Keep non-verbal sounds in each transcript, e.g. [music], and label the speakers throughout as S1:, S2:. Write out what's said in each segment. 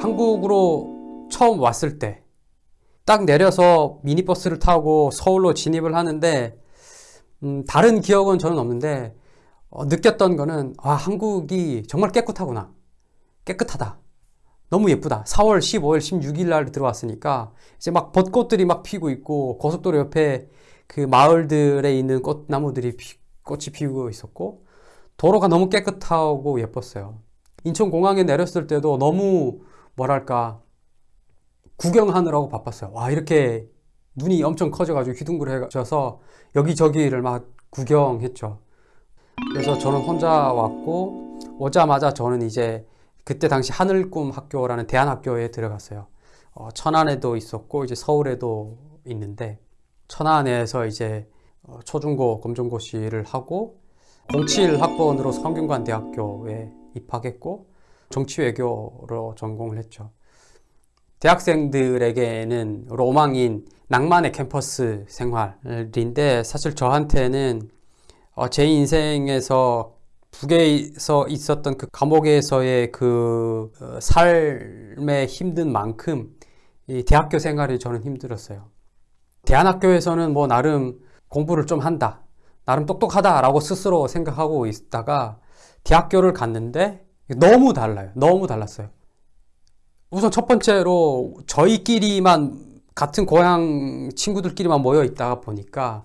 S1: 한국으로 처음 왔을 때 딱 내려서 미니버스를 타고 서울로 진입을 하는데 음, 다른 기억은 저는 없는데 어, 느꼈던 거는 아 한국이 정말 깨끗하구나. 깨끗하다. 너무 예쁘다. 4월 15일 16일 날 들어왔으니까 이제 막 벚꽃들이 막 피고 있고 고속도로 옆에 그 마을들에 있는 꽃나무들이 피, 꽃이 피고 있었고 도로가 너무 깨끗하고 예뻤어요. 인천공항에 내렸을 때도 너무 뭐랄까 구경하느라고 바빴어요. 와 이렇게 눈이 엄청 커져가지고 휘둥그레져서 여기저기를 막 구경했죠. 그래서 저는 혼자 왔고 오자마자 저는 이제 그때 당시 하늘꿈 학교라는 대안학교에 들어갔어요. 어, 천안에도 있었고 이제 서울에도 있는데 천안에서 이제 어, 초중고 검정고시를 하고 07학번으로 성균관 대학교에 입학했고 정치외교로 전공을 했죠. 대학생들에게는 로망인 낭만의 캠퍼스 생활인데 사실 저한테는 어, 제 인생에서 북에서 있었던 그 감옥에서의 그 어, 삶의 힘든 만큼 이 대학교 생활이 저는 힘들었어요. 대안학교에서는 뭐 나름 공부를 좀 한다. 나름 똑똑하다 라고 스스로 생각하고 있다가 대학교를 갔는데 너무 달라요. 너무 달랐어요. 우선 첫 번째로 저희끼리만 같은 고향 친구들끼리만 모여 있다가 보니까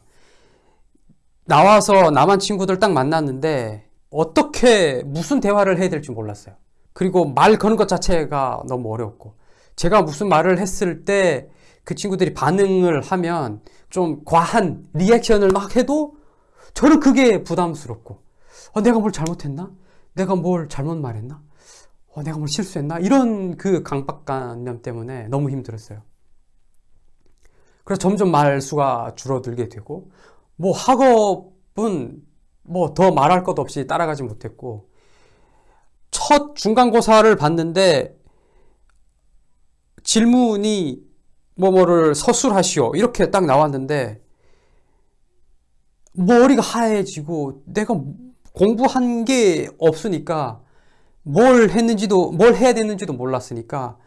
S1: 나와서 남한 친구들 딱 만났는데 어떻게 무슨 대화를 해야 될지 몰랐어요. 그리고 말 거는 것 자체가 너무 어려웠고 제가 무슨 말을 했을 때 그 친구들이 반응을 하면 좀 과한 리액션을 막 해도 저는 그게 부담스럽고 어, 내가 뭘 잘못했나? 내가 뭘 잘못 말했나? 어, 내가 뭘 실수했나? 이런 그 강박관념 때문에 너무 힘들었어요. 그래서 점점 말수가 줄어들게 되고 뭐 학업은 뭐 더 말할 것 없이 따라가지 못했고 첫 중간고사를 봤는데 질문이 뭐뭐를 서술하시오 이렇게 딱 나왔는데 머리가 하얘지고 내가 공부한 게 없으니까 뭘 했는지도 뭘 해야 되는지도 몰랐으니까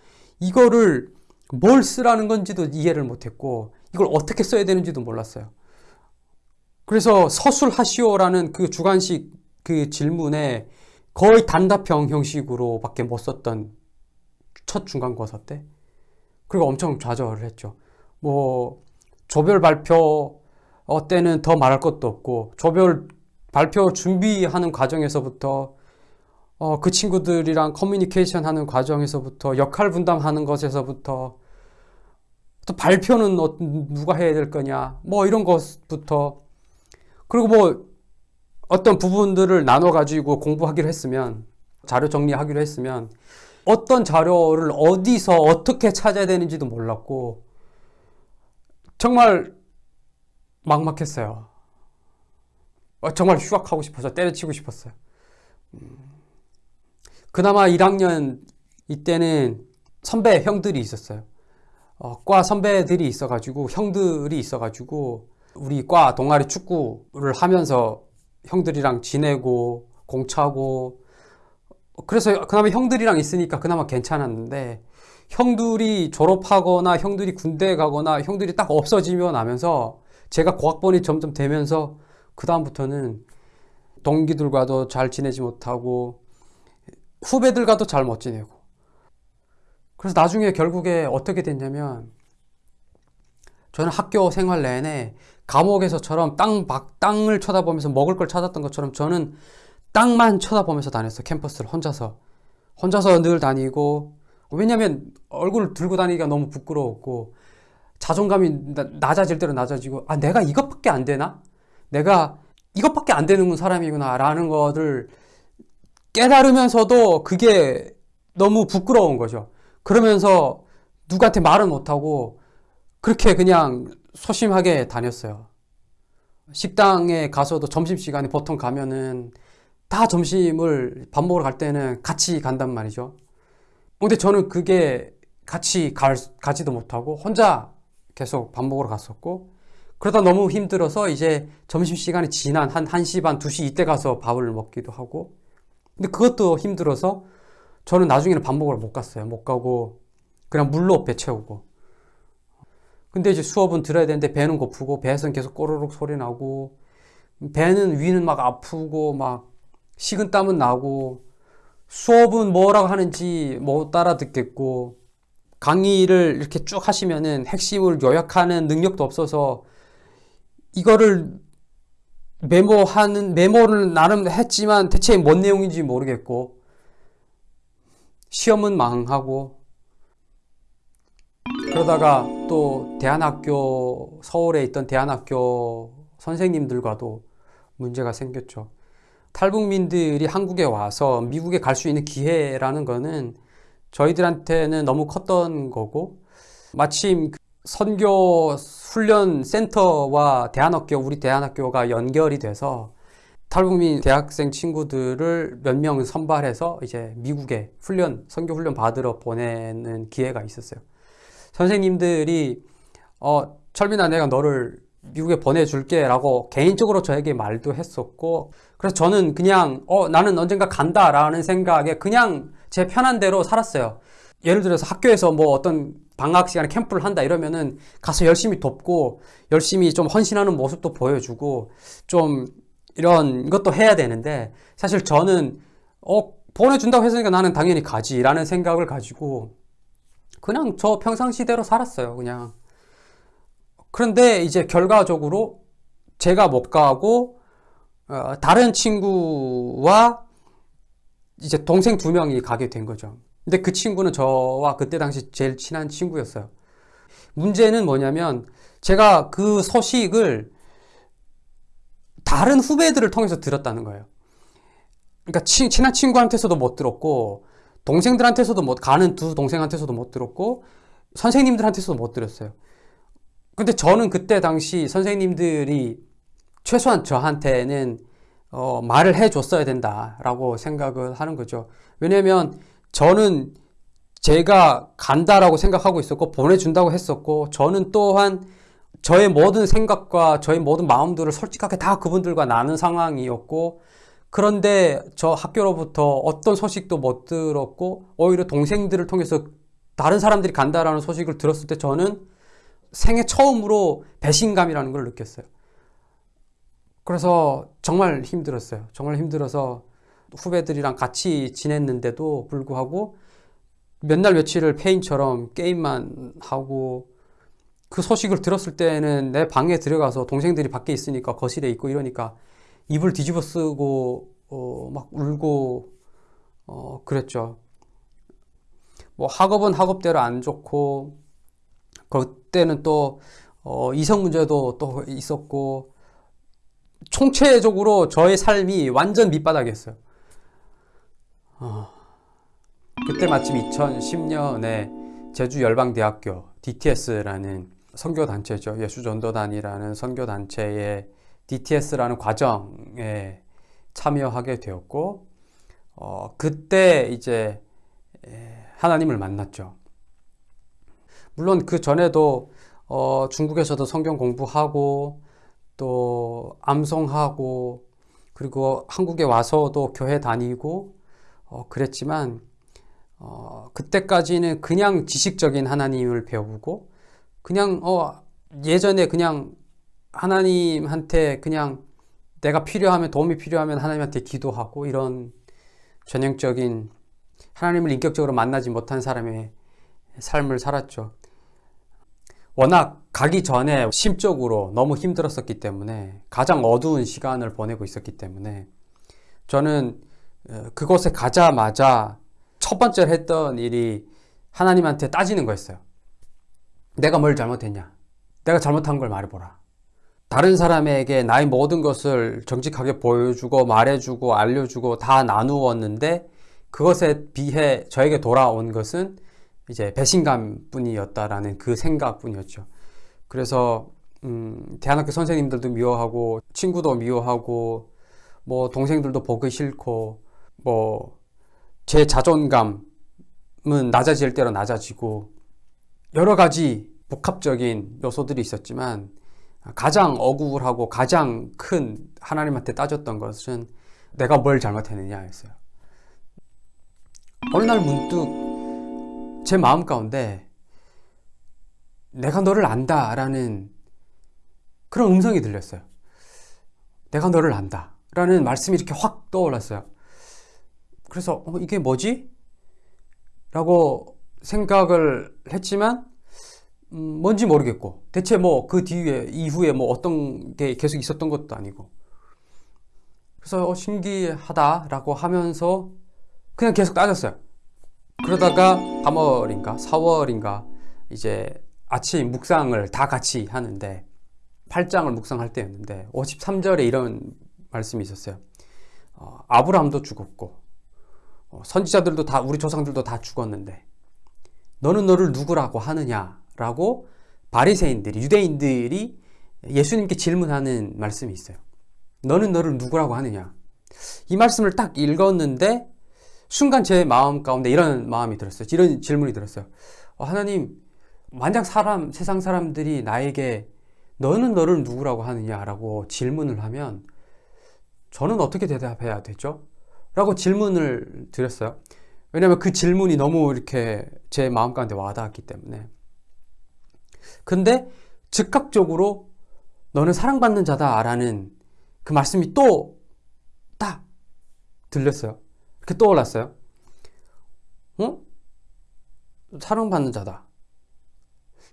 S1: 이거를 뭘 쓰라는 건지도 이해를 못했고 이걸 어떻게 써야 되는지도 몰랐어요. 그래서 서술하시오라는 그 주관식 그 질문에 거의 단답형 형식으로 밖에 못 썼던 첫 중간고사 때 그리고 엄청 좌절을 했죠. 뭐 조별 발표 때는 더 말할 것도 없고 조별 발표 준비하는 과정에서부터 어, 그 친구들이랑 커뮤니케이션 하는 과정에서부터 역할 분담하는 것에서부터 또 발표는 어, 누가 해야 될 거냐 뭐 이런 것부터 그리고 뭐 어떤 부분들을 나눠 가지고 공부하기로 했으면 자료 정리하기로 했으면 어떤 자료를 어디서 어떻게 찾아야 되는지도 몰랐고 정말 막막했어요 어, 정말 휴학하고 싶어서 때려치고 싶었어요 음. 그나마 1학년 이때는 선배 형들이 있었어요. 어, 과 선배들이 있어가지고 형들이 있어가지고 우리 과 동아리 축구를 하면서 형들이랑 지내고 공차고 그래서 그나마 형들이랑 있으니까 그나마 괜찮았는데 형들이 졸업하거나 형들이 군대 가거나 형들이 딱 없어지면 하면서 제가 고학번이 점점 되면서 그 다음부터는 동기들과도 잘 지내지 못하고 후배들과도 잘 못 지내고. 그래서 나중에 결국에 어떻게 됐냐면 저는 학교 생활 내내 감옥에서처럼 땅, 막 땅을 쳐다보면서 먹을 걸 찾았던 것처럼 저는 땅만 쳐다보면서 다녔어요 캠퍼스를 혼자서. 혼자서 늘 다니고. 왜냐면 얼굴을 들고 다니기가 너무 부끄러웠고 자존감이 낮아질 대로 낮아지고 아 내가 이것밖에 안 되나? 내가 이것밖에 안 되는 사람이구나 라는 것을 깨달으면서도 그게 너무 부끄러운 거죠. 그러면서 누구한테 말은 못하고 그렇게 그냥 소심하게 다녔어요. 식당에 가서도 점심시간에 보통 가면은 다 점심을 밥 먹으러 갈 때는 같이 간단 말이죠. 근데 저는 그게 같이 갈, 가지도 못하고 혼자 계속 밥 먹으러 갔었고 그러다 너무 힘들어서 이제 점심시간이 지난 한 1시 반, 2시 이때 가서 밥을 먹기도 하고 근데 그것도 힘들어서 저는 나중에는 밥 먹으러 못 갔어요. 못 가고 그냥 물로 배 채우고. 근데 이제 수업은 들어야 되는데 배는 고프고 배에서는 계속 꼬르륵 소리 나고 배는 위는 막 아프고 막 식은 땀은 나고 수업은 뭐라고 하는지 못 따라 듣겠고 강의를 이렇게 쭉 하시면은 핵심을 요약하는 능력도 없어서 이거를 메모하는 메모를 나름 했지만 대체 뭔 내용인지 모르겠고 시험은 망하고 그러다가 또 대안학교 서울에 있던 대안학교 선생님들과도 문제가 생겼죠. 탈북민들이 한국에 와서 미국에 갈 수 있는 기회라는 거는 저희들한테는 너무 컸던 거고 마침 그 선교 훈련 센터와 대안학교 우리 대안학교가 연결이 돼서 탈북민 대학생 친구들을 몇 명 선발해서 이제 미국에 훈련 선교 훈련 받으러 보내는 기회가 있었어요. 선생님들이 어 철민아 내가 너를 미국에 보내줄게 라고 개인적으로 저에게 말도 했었고 그래서 저는 그냥 어 나는 언젠가 간다 라는 생각에 그냥 제 편한 대로 살았어요 예를 들어서 학교에서 뭐 어떤 방학 시간에 캠프를 한다 이러면은 가서 열심히 돕고 열심히 좀 헌신하는 모습도 보여주고 좀 이런 것도 해야 되는데 사실 저는 어 보내준다고 했으니까 나는 당연히 가지 라는 생각을 가지고 그냥 저 평상시대로 살았어요 그냥 그런데 이제 결과적으로 제가 못 가고 어, 다른 친구와 이제 동생 두 명이 가게 된 거죠. 근데 그 친구는 저와 그때 당시 제일 친한 친구였어요. 문제는 뭐냐면 제가 그 소식을 다른 후배들을 통해서 들었다는 거예요. 그러니까 친, 친한 친구한테서도 못 들었고 동생들한테서도 못 가는 두 동생한테서도 못 들었고 선생님들한테서도 못 들었어요. 근데 저는 그때 당시 선생님들이 최소한 저한테는 어, 말을 해줬어야 된다라고 생각을 하는 거죠. 왜냐면 저는 제가 간다라고 생각하고 있었고 보내준다고 했었고 저는 또한 저의 모든 생각과 저의 모든 마음들을 솔직하게 다 그분들과 나눈 상황이었고 그런데 저 학교로부터 어떤 소식도 못 들었고 오히려 동생들을 통해서 다른 사람들이 간다라는 소식을 들었을 때 저는 생애 처음으로 배신감이라는 걸 느꼈어요. 그래서 정말 힘들었어요. 정말 힘들어서 후배들이랑 같이 지냈는데도 불구하고 몇 날 며칠을 페인처럼 게임만 하고 그 소식을 들었을 때는 내 방에 들어가서 동생들이 밖에 있으니까 거실에 있고 이러니까 입을 뒤집어 쓰고 어, 막 울고 어, 그랬죠. 뭐 학업은 학업대로 안 좋고 그때는 또 어, 이성 문제도 또 있었고 총체적으로 저의 삶이 완전 밑바닥이었어요. 어, 그때 마침 2010년에 제주 열방대학교 DTS라는 선교 단체죠. 예수전도단이라는 선교 단체의 DTS라는 과정에 참여하게 되었고 어, 그때 이제 하나님을 만났죠. 물론 그 전에도 어, 중국에서도 성경 공부하고 또 암송하고 그리고 한국에 와서도 교회 다니고 어, 그랬지만 어, 그때까지는 그냥 지식적인 하나님을 배우고 그냥 어, 예전에 그냥 하나님한테 그냥 내가 필요하면 도움이 필요하면 하나님한테 기도하고 이런 전형적인 하나님을 인격적으로 만나지 못한 사람의 삶을 살았죠. 워낙 가기 전에 심적으로 너무 힘들었었기 때문에 가장 어두운 시간을 보내고 있었기 때문에 저는 어, 그곳에 가자마자 첫 번째로 했던 일이 하나님한테 따지는 거였어요. 내가 뭘 잘못했냐? 내가 잘못한 걸 말해보라. 다른 사람에게 나의 모든 것을 정직하게 보여주고 말해주고 알려주고 다 나누었는데 그것에 비해 저에게 돌아온 것은 이제 배신감 뿐이었다라는 그 생각 뿐이었죠. 그래서 음, 대안학교 선생님들도 미워하고 친구도 미워하고 뭐 동생들도 보기 싫고 뭐 제 자존감은 낮아질 대로 낮아지고 여러 가지 복합적인 요소들이 있었지만 가장 억울하고 가장 큰 하나님한테 따졌던 것은 내가 뭘 잘못했느냐였어요. 어느 날 문득 제 마음 가운데 내가 너를 안다 라는 그런 음성이 들렸어요. 내가 너를 안다 라는 말씀이 이렇게 확 떠올랐어요. 그래서 어, 이게 뭐지? 라고 생각을 했지만 음, 뭔지 모르겠고 대체 뭐 그 뒤에 이후에 뭐 어떤 게 계속 있었던 것도 아니고 그래서 어, 신기하다라고 하면서 그냥 계속 따졌어요. 그러다가 3월인가 4월인가 이제 아침 묵상을 다 같이 하는데 8장을 묵상할 때였는데 53절에 이런 말씀이 있었어요. 어, 아브라함도 죽었고 어, 선지자들도 다 우리 조상들도 다 죽었는데 너는 너를 누구라고 하느냐라고 바리새인들이 유대인들이 예수님께 질문하는 말씀이 있어요. 너는 너를 누구라고 하느냐? 이 말씀을 딱 읽었는데 순간 제 마음 가운데 이런 마음이 들었어요. 이런 질문이 들었어요. 어, 하나님, 만약 사람 세상 사람들이 나에게 너는 너를 누구라고 하느냐라고 질문을 하면 저는 어떻게 대답해야 되죠? 라고 질문을 드렸어요. 왜냐하면 그 질문이 너무 이렇게 제 마음 가운데 와닿았기 때문에. 근데 즉각적으로 너는 사랑받는 자다 라는 그 말씀이 또 딱 들렸어요. 이렇게 떠올랐어요. 어? 사랑받는 자다.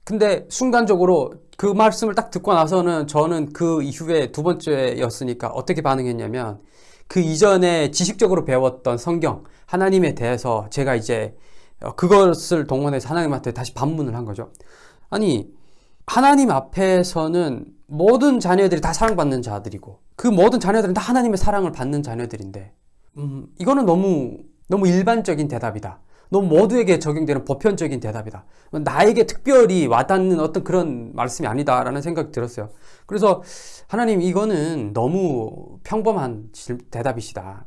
S1: 근데 순간적으로 그 말씀을 딱 듣고 나서는 저는 그 이후에 두 번째였으니까 어떻게 반응했냐면 그 이전에 지식적으로 배웠던 성경, 하나님에 대해서 제가 이제 그것을 동원해서 하나님한테 다시 반문을 한 거죠. 아니, 하나님 앞에서는 모든 자녀들이 다 사랑받는 자들이고 그 모든 자녀들은 다 하나님의 사랑을 받는 자녀들인데 음, 이거는 너무 너무 일반적인 대답이다. 너무 모두에게 적용되는 보편적인 대답이다. 나에게 특별히 와닿는 어떤 그런 말씀이 아니다라는 생각이 들었어요. 그래서 하나님 이거는 너무 평범한 대답이시다.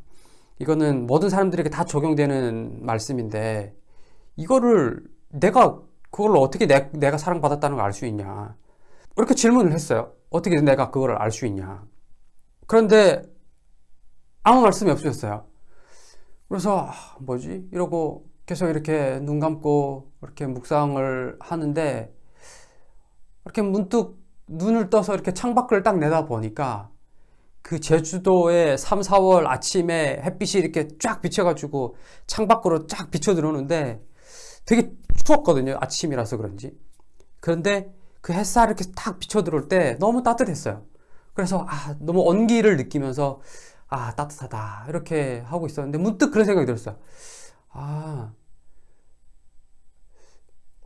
S1: 이거는 모든 사람들에게 다 적용되는 말씀인데 이거를 내가 그걸 어떻게 내, 내가 사랑받았다는 걸 알 수 있냐. 이렇게 질문을 했어요. 어떻게 내가 그걸 알 수 있냐. 그런데 아무 말씀이 없으셨어요. 그래서 아, 뭐지? 이러고 계속 이렇게 눈 감고 이렇게 묵상을 하는데 이렇게 문득 눈을 떠서 이렇게 창밖을 딱 내다 보니까 그 제주도의 3, 4월 아침에 햇빛이 이렇게 쫙 비쳐가지고 창밖으로 쫙 비쳐 들어오는데 되게 추웠거든요. 아침이라서 그런지. 그런데 그 햇살 이렇게 딱 비쳐 들어올 때 너무 따뜻했어요. 그래서 아, 너무 온기를 느끼면서 아, 따뜻하다. 이렇게 하고 있었는데 문득 그런 생각이 들었어요. 아,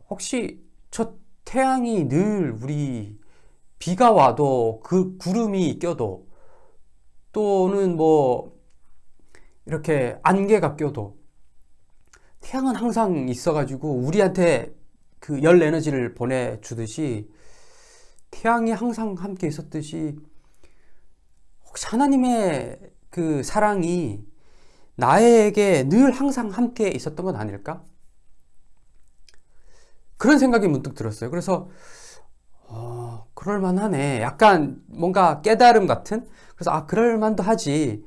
S1: 혹시 저 태양이 늘 우리 비가 와도 그 구름이 껴도 또는 뭐 이렇게 안개가 껴도 태양은 항상 있어가지고 우리한테 그 열 에너지를 보내주듯이 태양이 항상 함께 있었듯이 혹시 하나님의 그 사랑이 나에게 늘 항상 함께 있었던 건 아닐까? 그런 생각이 문득 들었어요. 그래서 어, 그럴만하네. 약간 뭔가 깨달음 같은. 그래서 아 그럴만도 하지.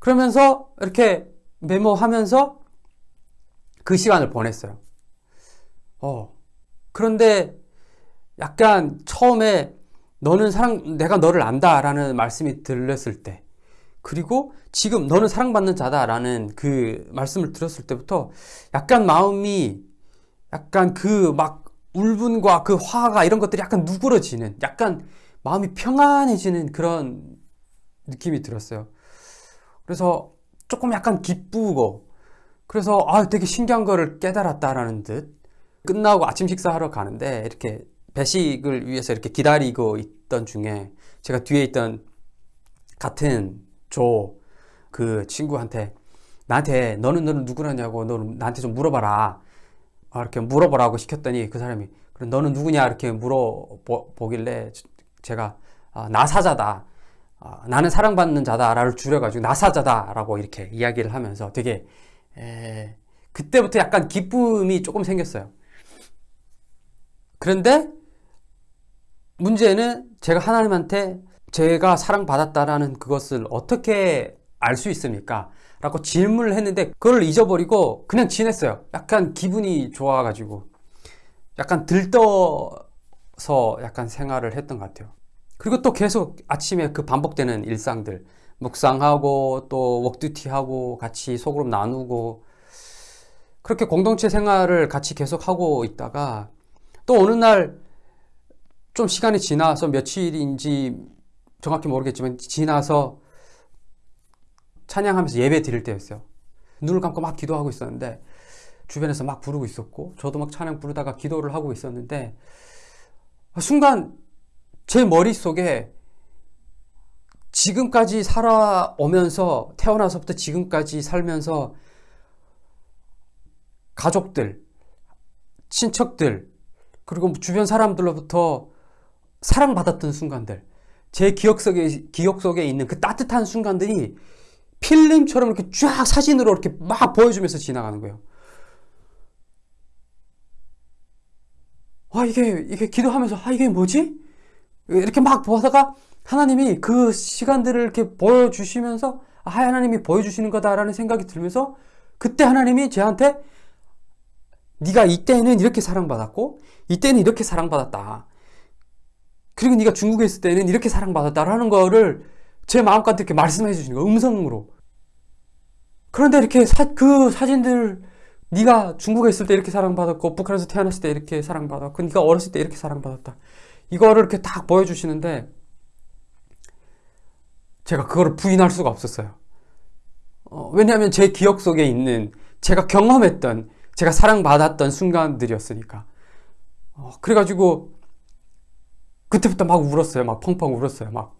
S1: 그러면서 이렇게 메모하면서 그 시간을 보냈어요. 어 그런데 약간 처음에 너는 사랑 내가 너를 안다 라는 말씀이 들렸을 때 그리고 지금 너는 사랑받는 자다 라는 그 말씀을 들었을 때부터 약간 마음이 약간 그 막 울분과 그 화가 이런 것들이 약간 누그러지는 약간 마음이 평안해지는 그런 느낌이 들었어요. 그래서 조금 약간 기쁘고 그래서 아 되게 신기한 거를 깨달았다라는 듯 끝나고 아침 식사하러 가는데 이렇게 배식을 위해서 이렇게 기다리고 있던 중에 제가 뒤에 있던 같은 조 그 친구한테 나한테 너는 너는 누구라냐고 너는 나한테 좀 물어봐라 아, 이렇게 물어보라고 시켰더니 그 사람이 그럼 너는 누구냐 이렇게 물어보길래 제가 아, 나사자다 아, 나는 사랑받는 자다를 줄여가지고 나사자다라고 이렇게 이야기를 하면서 되게 에, 그때부터 약간 기쁨이 조금 생겼어요. 그런데 문제는 제가 하나님한테 제가 사랑받았다라는 그것을 어떻게 알 수 있습니까? 라고 질문을 했는데 그걸 잊어버리고 그냥 지냈어요. 약간 기분이 좋아가지고 약간 들떠서 약간 생활을 했던 것 같아요. 그리고 또 계속 아침에 그 반복되는 일상들 묵상하고 또 웍듀티하고 같이 소그룹 나누고 그렇게 공동체 생활을 같이 계속 하고 있다가 또 어느 날 좀 시간이 지나서 며칠인지 정확히 모르겠지만 지나서 찬양하면서 예배 드릴 때였어요. 눈을 감고 막 기도하고 있었는데 주변에서 막 부르고 있었고 저도 막 찬양 부르다가 기도를 하고 있었는데 순간 제 머릿속에 지금까지 살아오면서 태어나서부터 지금까지 살면서 가족들, 친척들, 그리고 주변 사람들로부터 사랑받았던 순간들, 제 기억 속에, 기억 속에 있는 그 따뜻한 순간들이 필름처럼 이렇게 쫙 사진으로 이렇게 막 보여주면서 지나가는 거예요. 아, 이게, 이게 기도하면서, 아, 이게 뭐지? 이렇게 막 보다가 하나님이 그 시간들을 이렇게 보여주시면서, 아, 하나님이 보여주시는 거다라는 생각이 들면서, 그때 하나님이 저한테, 네가 이때는 이렇게 사랑받았고, 이때는 이렇게 사랑받았다. 그리고 네가 중국에 있을 때는 이렇게 사랑받았다라는 거를 제 마음껏 이렇게 말씀해 주시는 거예요. 음성으로. 그런데 이렇게 사, 그 사진들 네가 중국에 있을 때 이렇게 사랑받았고 북한에서 태어났을 때 이렇게 사랑받았고 네가 어렸을 때 이렇게 사랑받았다. 이거를 이렇게 딱 보여주시는데 제가 그거를 부인할 수가 없었어요. 어, 왜냐하면 제 기억 속에 있는 제가 경험했던 제가 사랑받았던 순간들이었으니까. 어, 그래가지고 그때부터 막 울었어요. 막 펑펑 울었어요. 막,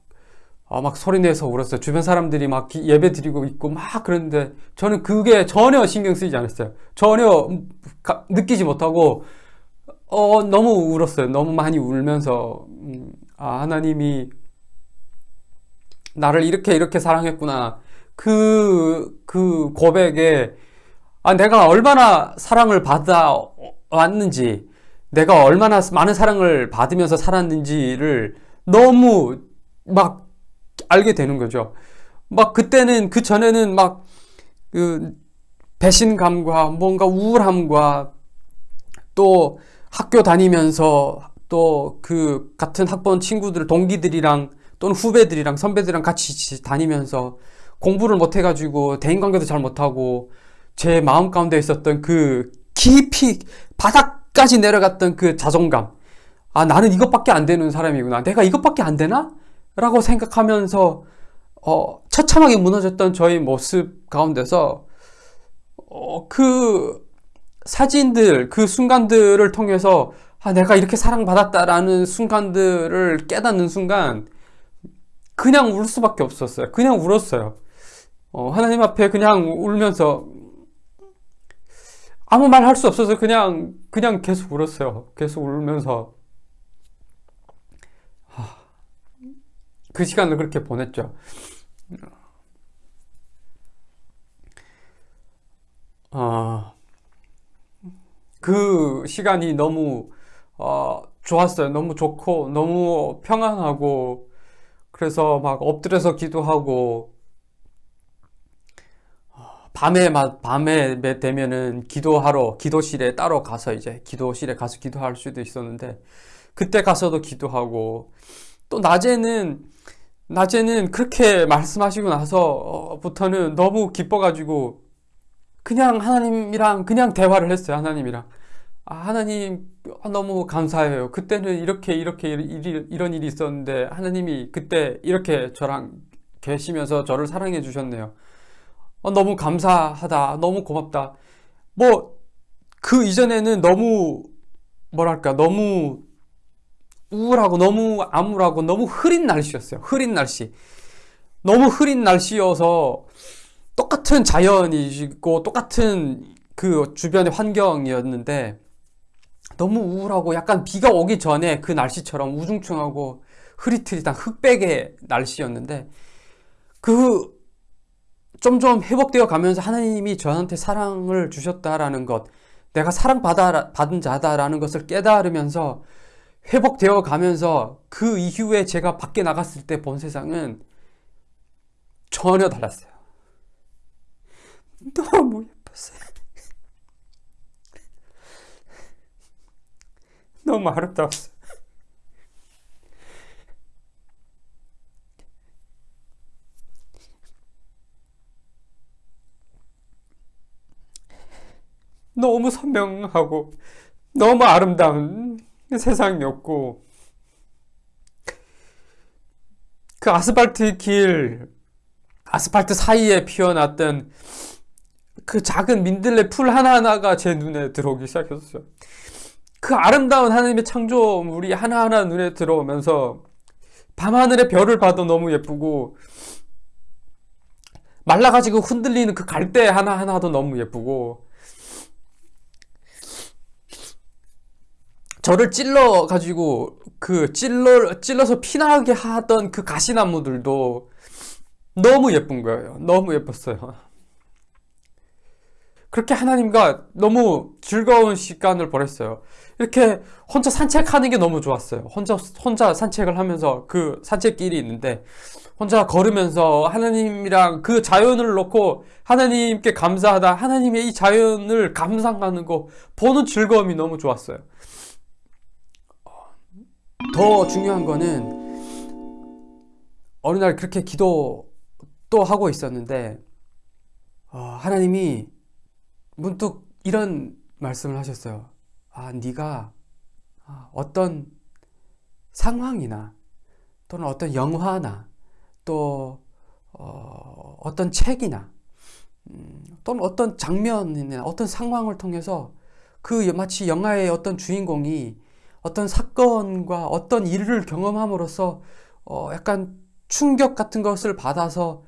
S1: 아, 막 소리 내서 울었어요. 주변 사람들이 막 기, 예배 드리고 있고 막 그랬는데 저는 그게 전혀 신경 쓰이지 않았어요. 전혀 가, 느끼지 못하고 어, 너무 울었어요. 너무 많이 울면서 음, 아, 하나님이 나를 이렇게 이렇게 사랑했구나. 그, 그 고백에 아, 내가 얼마나 사랑을 받아 왔는지 내가 얼마나 많은 사랑을 받으면서 살았는지를 너무 막 알게 되는 거죠. 막 그때는 그 전에는 막 그 배신감과 뭔가 우울함과 또 학교 다니면서 또 그 같은 학번 친구들 동기들이랑 또는 후배들이랑 선배들이랑 같이 다니면서 공부를 못 해가지고 대인관계도 잘 못하고 제 마음 가운데 있었던 그 깊이 바닥 끝까지 내려갔던 그 자존감. 아, 나는 이것밖에 안 되는 사람이구나. 내가 이것밖에 안 되나? 라고 생각하면서, 어, 처참하게 무너졌던 저의 모습 가운데서, 어, 그 사진들, 그 순간들을 통해서, 아, 내가 이렇게 사랑받았다라는 순간들을 깨닫는 순간, 그냥 울 수밖에 없었어요. 그냥 울었어요. 어, 하나님 앞에 그냥 울면서, 아무 말 할 수 없어서 그냥 그냥 계속 울었어요. 계속 울면서 그 시간을 그렇게 보냈죠. 어, 그 시간이 너무 어, 좋았어요. 너무 좋고 너무 평안하고 그래서 막 엎드려서 기도하고 밤에 밤에 되면은 기도하러 기도실에 따로 가서 이제 기도실에 가서 기도할 수도 있었는데 그때 가서도 기도하고 또 낮에는 낮에는 그렇게 말씀하시고 나서부터는 너무 기뻐가지고 그냥 하나님이랑 그냥 대화를 했어요 하나님이랑 아, 하나님 너무 감사해요 그때는 이렇게 이렇게 일이, 이런 일이 있었는데 하나님이 그때 이렇게 저랑 계시면서 저를 사랑해 주셨네요 어, 너무 감사하다. 너무 고맙다. 뭐, 그 이전에는 너무, 뭐랄까, 너무 우울하고 너무 암울하고 너무 흐린 날씨였어요. 흐린 날씨. 너무 흐린 날씨여서 똑같은 자연이고 똑같은 그 주변의 환경이었는데 너무 우울하고 약간 비가 오기 전에 그 날씨처럼 우중충하고 흐릿흐릿한 흑백의 날씨였는데 그 점점 회복되어 가면서 하나님이 저한테 사랑을 주셨다라는 것, 내가 사랑받은 자다라는 것을 깨달으면서 회복되어 가면서 그 이후에 제가 밖에 나갔을 때 본 세상은 전혀 달랐어요. 너무 예뻤어요. 너무 아름다웠어요. 너무 선명하고 너무 아름다운 [laughs] 세상이었고 그 아스팔트 길 아스팔트 사이에 피어났던 그 작은 민들레 풀 하나하나가 제 눈에 들어오기 시작했어요. 그 아름다운 하나님의 창조물이 하나하나 눈에 들어오면서 밤하늘의 별을 봐도 너무 예쁘고 말라가지고 흔들리는 그 갈대 하나하나도 너무 예쁘고 저를 찔러 가지고 그 찔러 찔러서 피나게 하던 그 가시나무들도 너무 예쁜 거예요. 너무 예뻤어요. 그렇게 하나님과 너무 즐거운 시간을 보냈어요. 이렇게 혼자 산책하는 게 너무 좋았어요. 혼자 혼자 산책을 하면서 그 산책길이 있는데 혼자 걸으면서 하나님이랑 그 자연을 놓고 하나님께 감사하다 하나님의 이 자연을 감상하는 거 보는 즐거움이 너무 좋았어요. 더 중요한 거는 어느 날 그렇게 기도 또 하고 있었는데 어, 하나님이 문득 이런 말씀을 하셨어요. 아, 네가 어떤 상황이나 또는 어떤 영화나 또 어, 어떤 책이나 음, 또는 어떤 장면이나 어떤 상황을 통해서 그 마치 영화의 어떤 주인공이 어떤 사건과 어떤 일을 경험함으로써 어 약간 충격 같은 것을 받아서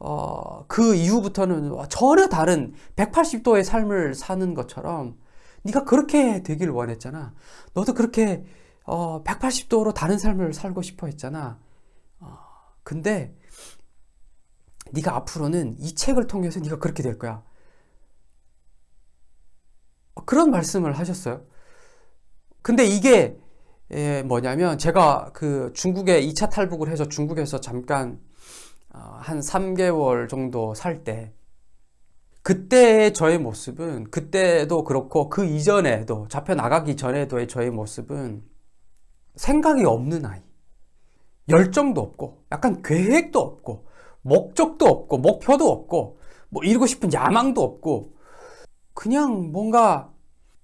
S1: 어 그 이후부터는 전혀 다른 180도의 삶을 사는 것처럼 네가 그렇게 되길 원했잖아. 너도 그렇게 어 180도로 다른 삶을 살고 싶어 했잖아. 어 근데 네가 앞으로는 이 책을 통해서 네가 그렇게 될 거야. 그런 말씀을 하셨어요. 근데 이게 예, 뭐냐면 제가 그 중국에 2차 탈북을 해서 중국에서 잠깐 어, 한 3개월 정도 살 때 그때의 저의 모습은 그때도 그렇고 그 이전에도 잡혀 나가기 전에도의 저의 모습은 생각이 없는 아이. 열정도 없고 약간 계획도 없고 목적도 없고 목표도 없고 뭐 이루고 싶은 야망도 없고 그냥 뭔가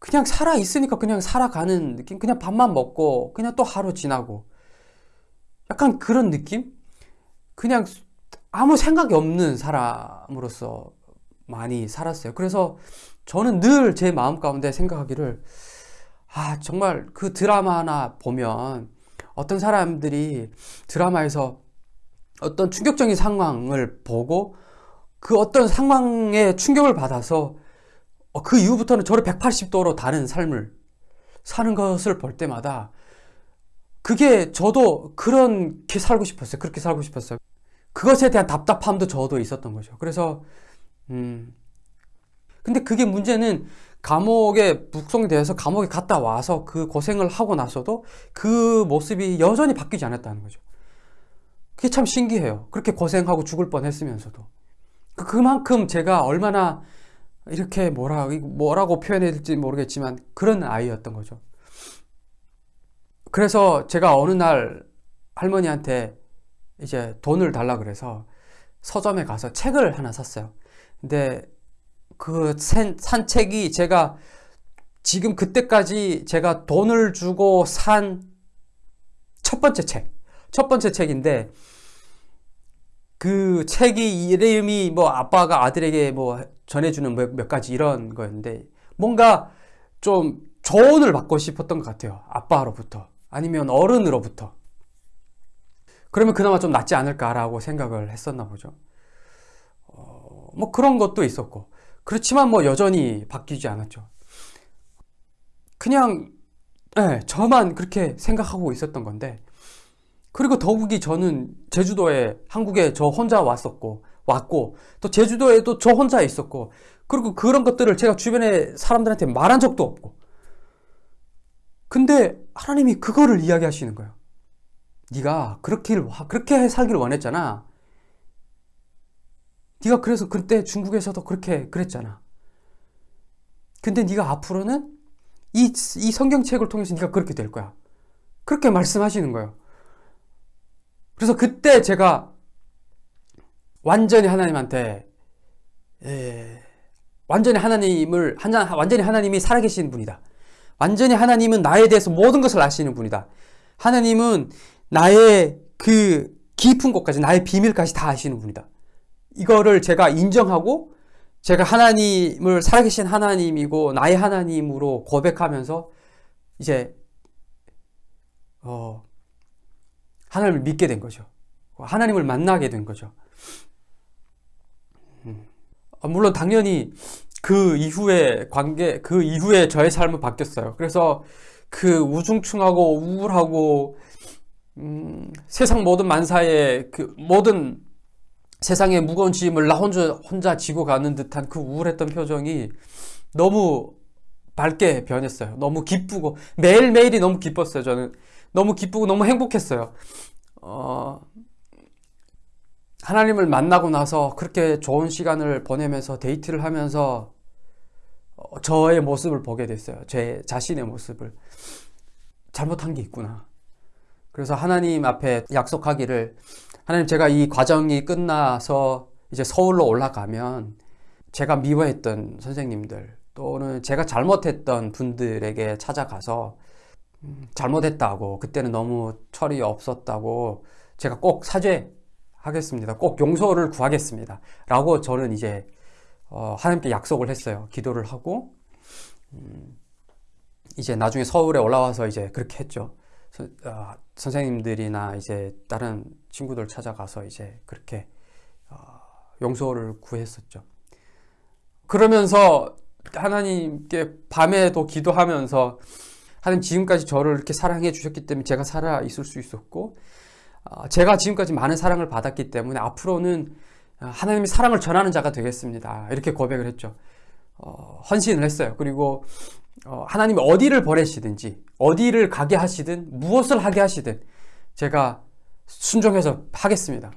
S1: 그냥 살아 있으니까 그냥 살아가는 느낌? 그냥 밥만 먹고 그냥 또 하루 지나고 약간 그런 느낌? 그냥 아무 생각이 없는 사람으로서 많이 살았어요. 그래서 저는 늘 제 마음 가운데 생각하기를 아 정말 그 드라마나 보면 어떤 사람들이 드라마에서 어떤 충격적인 상황을 보고 그 어떤 상황에 충격을 받아서 어, 그 이후부터는 저를 180도로 다른 삶을 사는 것을 볼 때마다 그게 저도 그렇게 살고 싶었어요. 그렇게 살고 싶었어요. 그것에 대한 답답함도 저도 있었던 거죠. 그래서 음 근데 그게 문제는 감옥에 북송돼서 감옥에 갔다 와서 그 고생을 하고 나서도 그 모습이 여전히 바뀌지 않았다는 거죠. 그게 참 신기해요. 그렇게 고생하고 죽을 뻔했으면서도 그, 그만큼 제가 얼마나 이렇게 뭐라, 뭐라고 표현해야 될지 모르겠지만 그런 아이였던 거죠. 그래서 제가 어느 날 할머니한테 이제 돈을 달라 그래서 서점에 가서 책을 하나 샀어요. 근데 그 산 책이 제가 지금 그때까지 제가 돈을 주고 산 첫 번째 책. 첫 번째 책인데 그 책이 이름이 뭐 아빠가 아들에게 뭐 전해주는 몇, 몇 가지 이런 거였는데 뭔가 좀 조언을 받고 싶었던 것 같아요. 아빠로부터 아니면 어른으로부터 그러면 그나마 좀 낫지 않을까라고 생각을 했었나 보죠. 어, 뭐 그런 것도 있었고 그렇지만 뭐 여전히 바뀌지 않았죠. 그냥 네, 저만 그렇게 생각하고 있었던 건데 그리고 더욱이 저는 제주도에 한국에 저 혼자 왔었고 왔고 또 제주도에도 저 혼자 있었고 그리고 그런 것들을 제가 주변에 사람들한테 말한 적도 없고 근데 하나님이 그거를 이야기하시는 거예요. 네가 그렇게 그렇게 살기를 원했잖아. 네가 그래서 그때 중국에서도 그렇게 그랬잖아. 근데 네가 앞으로는 이, 이 성경책을 통해서 네가 그렇게 될 거야. 그렇게 말씀하시는 거예요. 그래서 그때 제가 완전히 하나님한테 예, 완전히 하나님을 하나- 완전히 하나님이 살아계신 분이다. 완전히 하나님은 나에 대해서 모든 것을 아시는 분이다. 하나님은 나의 그 깊은 곳까지 나의 비밀까지 다 아시는 분이다. 이거를 제가 인정하고 제가 하나님을 살아계신 하나님이고 나의 하나님으로 고백하면서 이제 어 하나님을 믿게 된 거죠. 하나님을 만나게 된 거죠. 음. 아, 물론 당연히 그 이후에 관계 그 이후에 저의 삶은 바뀌었어요. 그래서 그 우중충하고 우울하고 음, 세상 모든 만사에 그 모든 세상의 무거운 짐을 나 혼자 혼자 지고 가는 듯한 그 우울했던 표정이 너무 밝게 변했어요. 너무 기쁘고 매일매일이 너무 기뻤어요. 저는 너무 기쁘고 너무 행복했어요. 어, 하나님을 만나고 나서 그렇게 좋은 시간을 보내면서 데이트를 하면서 어, 저의 모습을 보게 됐어요. 제 자신의 모습을. 잘못한 게 있구나. 그래서 하나님 앞에 약속하기를 하나님 제가 이 과정이 끝나서 이제 서울로 올라가면 제가 미워했던 선생님들 또는 제가 잘못했던 분들에게 찾아가서 음, 잘못했다고 그때는 너무 철이 없었다고 제가 꼭 사죄하겠습니다. 꼭 용서를 구하겠습니다. 라고 저는 이제 어, 하나님께 약속을 했어요. 기도를 하고 음, 이제 나중에 서울에 올라와서 이제 그렇게 했죠. 선, 어, 선생님들이나 이제 다른 친구들 찾아가서 이제 그렇게 어, 용서를 구했었죠. 그러면서 하나님께 밤에도 기도하면서 하나님 지금까지 저를 이렇게 사랑해 주셨기 때문에 제가 살아 있을 수 있었고 어, 제가 지금까지 많은 사랑을 받았기 때문에 앞으로는 하나님의 사랑을 전하는 자가 되겠습니다. 이렇게 고백을 했죠. 어, 헌신을 했어요. 그리고 어, 하나님이 어디를 보내시든지 어디를 가게 하시든 무엇을 하게 하시든 제가 순종해서 하겠습니다.